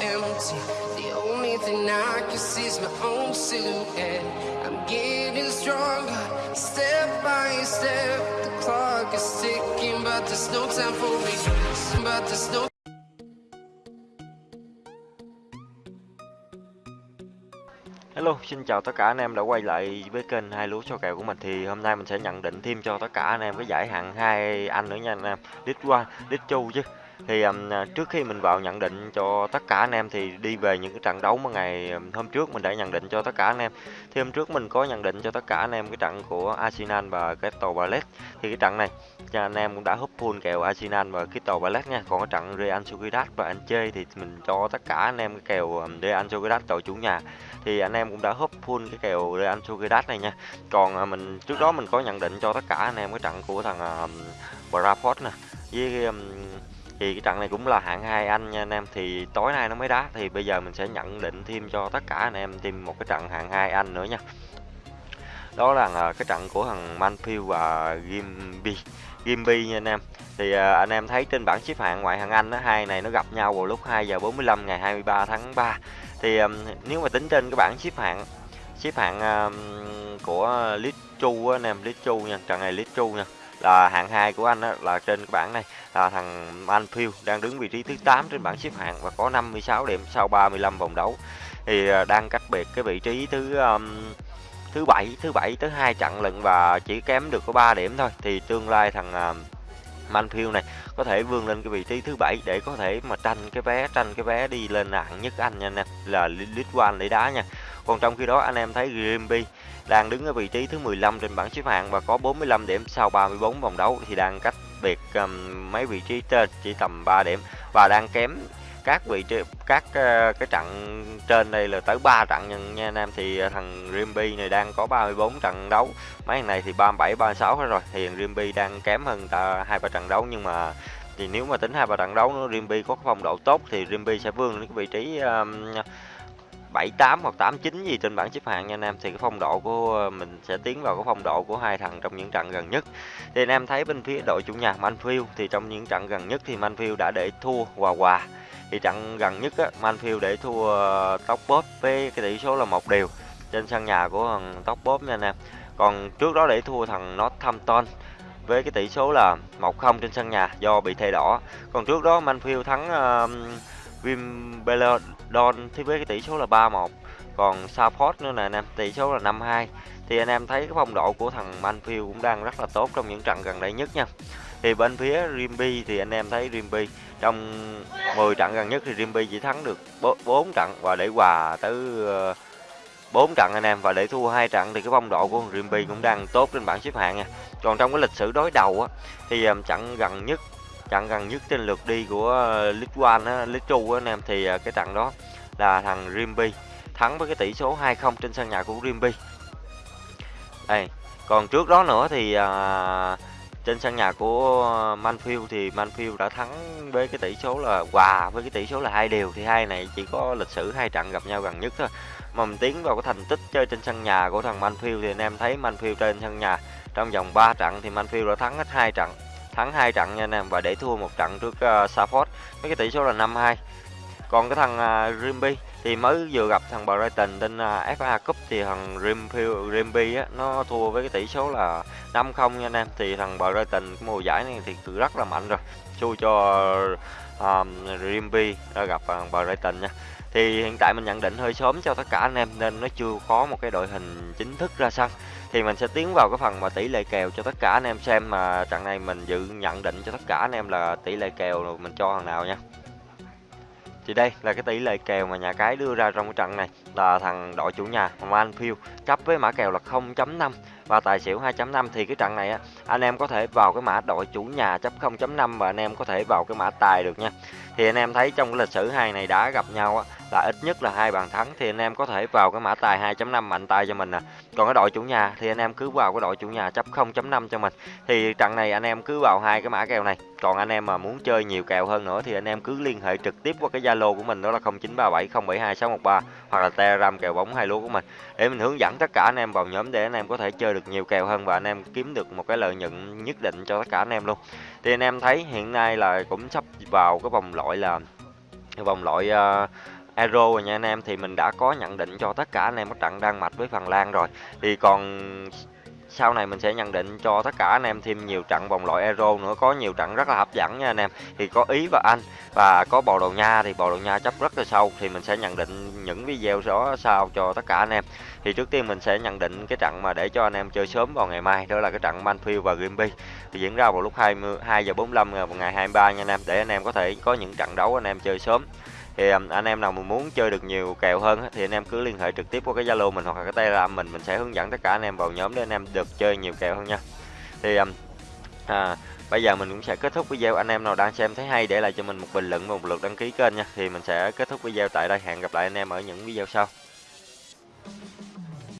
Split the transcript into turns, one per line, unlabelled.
empty. The only thing I can see is my own silhouette. I'm getting stronger, step by step. The clock is ticking, but there's no time for me. But there's no
Hello, xin chào tất cả anh em đã quay lại với kênh hai lúa cho kèo của mình thì hôm nay mình sẽ nhận định thêm cho tất cả anh em cái giải hạng hai anh nữa nha anh em, League qua, League chu chứ. Thì um, trước khi mình vào nhận định cho tất cả anh em thì đi về những cái trận đấu mà ngày hôm trước mình đã nhận định cho tất cả anh em. Thì hôm trước mình có nhận định cho tất cả anh em cái trận của Arsenal và Crystal Palace. Thì cái trận này cho anh em cũng đã húp full kèo Arsenal và Crystal Palace nha. Còn cái trận Real Sociedad và Anh chơi thì mình cho tất cả anh em cái kèo Real Sociedad đội chủ nhà thì anh em cũng đã húp full cái kèo Real Sociedad này nha còn à, mình trước đó mình có nhận định cho tất cả anh em cái trận của thằng à, uh, Braford nè với um, thì cái trận này cũng là hạng hai anh nha anh em. Thì tối nay nó mới đá, thì bây giờ mình sẽ nhận định thêm cho tất cả anh em thêm một cái trận hạng hai anh nữa nha. Đó là à, cái trận của thằng Manfield và Gimby Gimby nha anh em. Thì à, anh em thấy trên bảng xếp hạng ngoại hạng Anh đó hai này nó gặp nhau vào lúc 2 giờ 45 ngày 23 tháng 3 thì à, nếu mà tính trên cái bảng xếp hạng xếp hạng của Litchu anh em Litchu nha, trận này Litchu nha là hạng 2 của anh đó, là trên cái bảng này. Là thằng Manfield đang đứng vị trí thứ 8 trên bảng xếp hạng và có 56 điểm sau 35 vòng đấu. Thì à, đang cách biệt cái vị trí thứ um, thứ bảy thứ bảy tới hai trận lận và chỉ kém được có 3 điểm thôi. Thì tương lai thằng uh, Manfield này có thể vươn lên cái vị trí thứ bảy để có thể mà tranh cái vé tranh cái vé đi lên hạng nhất Anh nha anh em là League One để đá nha. Còn trong khi đó anh em thấy GMB đang đứng ở vị trí thứ 15 trên bảng xếp hạng và có 45 điểm sau 34 vòng đấu thì đang cách biệt um, mấy vị trí trên chỉ tầm 3 điểm và đang kém các vị trí các uh, cái trận trên đây là tới 3 trận nha, nha anh em. Thì uh, thằng Rimby này đang có 34 trận đấu mấy thằng này thì 37 36 hết rồi. Thì Rimby đang kém hơn ta hai ba trận đấu nhưng mà thì nếu mà tính hai ba trận đấu nó Rimby có phong độ tốt thì Rimby sẽ vươn đến cái vị trí um, 78 hoặc 89 gì trên bảng xếp hạng nha anh em. Thì cái phong độ của mình sẽ tiến vào cái phong độ của hai thằng trong những trận gần nhất. Thì anh em thấy bên phía đội chủ nhà Manfield thì trong những trận gần nhất thì Manfield đã để thua hòa hòa. Thì trận gần nhất á, Manfield để thua ờ, tóc bóp với cái tỷ số là một điều trên sân nhà của thằng tóc bóp nha anh em. Còn trước đó để thua thằng Northampton với cái tỷ số là 1-0 trên sân nhà do bị thẻ đỏ. Còn trước đó Manfield thắng uh, Wimbledon. Thì với cái tỷ số là 3-1 còn Southport nữa là anh em, tỷ số là 5-2 thì anh em thấy cái phong độ của thằng Manfield cũng đang rất là tốt trong những trận gần đây nhất nha. Thì bên phía Rimby thì anh em thấy Rimby trong 10 trận gần nhất thì Rimby chỉ thắng được 4 trận và để hòa tới ờ, 4 trận anh em và để thua hai trận thì cái phong độ của Rimby cũng đang tốt trên bảng xếp hạng nha. Còn trong cái lịch sử đối đầu á, thì ờ, trận gần nhất trận gần nhất trên lượt đi của ờ, League One á, League Two anh em. Thì ờ, cái trận đó là thằng Rimby thắng với cái tỷ số 2-0 trên sân nhà của Rimby. Đây, còn trước đó nữa thì à, trên sân nhà của Manfield thì Manfield đã thắng với cái tỷ số là hòa với cái tỷ số là hai đều. Thì hai này chỉ có lịch sử hai trận gặp nhau gần nhất thôi. Mà mình tiến vào cái thành tích chơi trên sân nhà của thằng Manfield thì anh em thấy Manfield trên sân nhà trong vòng 3 trận thì Manfield đã thắng hết hai trận thắng hai trận nha anh em và để thua một trận trước uh, Saford với cái tỷ số là 5-2 còn cái thằng ờ, uh, Rimby thì mới vừa gặp thằng Brighton trên ờ, uh, FA Cup thì thằng Rimfield, Rimby á nó thua với cái tỷ số là 5-0 nha anh em. Thì thằng Brighton cái mùa giải này thì rất là mạnh rồi. Xui cho ờ, um, Rimby gặp thằng Brighton nha. Thì hiện tại mình nhận định hơi sớm cho tất cả anh em nên nó chưa có một cái đội hình chính thức ra sân thì mình sẽ tiến vào cái phần mà tỷ lệ kèo cho tất cả anh em xem mà trận này mình dự nhận định cho tất cả anh em là tỷ lệ kèo mình cho thằng nào nha. Thì đây là cái tỷ lệ kèo mà nhà cái đưa ra trong cái trận này, là thằng đội chủ nhà Manfield chấp với mã kèo là 0.5 và tài xỉu 2.5 thì cái trận này á, anh em có thể vào cái mã đội chủ nhà chấp 0.5 và anh em có thể vào cái mã tài được nha. Thì anh em thấy trong cái lịch sử hai này đã gặp nhau á là ít nhất là hai bàn thắng thì anh em có thể vào cái mã tài 2.5 mạnh tay cho mình nè. À. Còn cái đội chủ nhà thì anh em cứ vào cái đội chủ nhà chấp 0.5 cho mình. Thì trận này anh em cứ vào hai cái mã kèo này. Còn anh em mà muốn chơi nhiều kèo hơn nữa thì anh em cứ liên hệ trực tiếp qua cái Zalo của mình đó là 0937072613 hoặc là Telegram kèo bóng hai lúa của mình để mình hướng dẫn tất cả anh em vào nhóm để anh em có thể chơi được nhiều kèo hơn và anh em kiếm được một cái lợi nhuận nhất định cho tất cả anh em luôn. Thì anh em thấy hiện nay là cũng sắp vào cái vòng loại là vòng loại uh, Euro rồi nha anh em, thì mình đã có nhận định cho tất cả anh em các trận Đan Mạch với Phần Lan rồi. Thì còn sau này mình sẽ nhận định cho tất cả anh em thêm nhiều trận vòng loại Euro nữa, có nhiều trận rất là hấp dẫn nha anh em. Thì có Ý và Anh, và có Bồ Đào Nha thì Bồ Đào Nha chấp rất là sâu, thì mình sẽ nhận định những video đó sau cho tất cả anh em. Thì trước tiên mình sẽ nhận định cái trận mà để cho anh em chơi sớm vào ngày mai, đó là cái trận Manfield và Grimby. Thì diễn ra vào lúc 20 2 giờ 45 vào ngày 23 nha anh em, để anh em có thể có những trận đấu anh em chơi sớm thì um, anh em nào mà muốn chơi được nhiều kèo hơn thì anh em cứ liên hệ trực tiếp qua cái Zalo mình hoặc là cái Telegram mình mình sẽ hướng dẫn tất cả anh em vào nhóm để anh em được chơi nhiều kèo hơn nha. Thì um, à, bây giờ mình cũng sẽ kết thúc video. Anh em nào đang xem thấy hay để lại cho mình một bình luận và một lượt đăng ký kênh nha. Thì mình sẽ kết thúc video tại đây. Hẹn gặp lại anh em ở những video sau.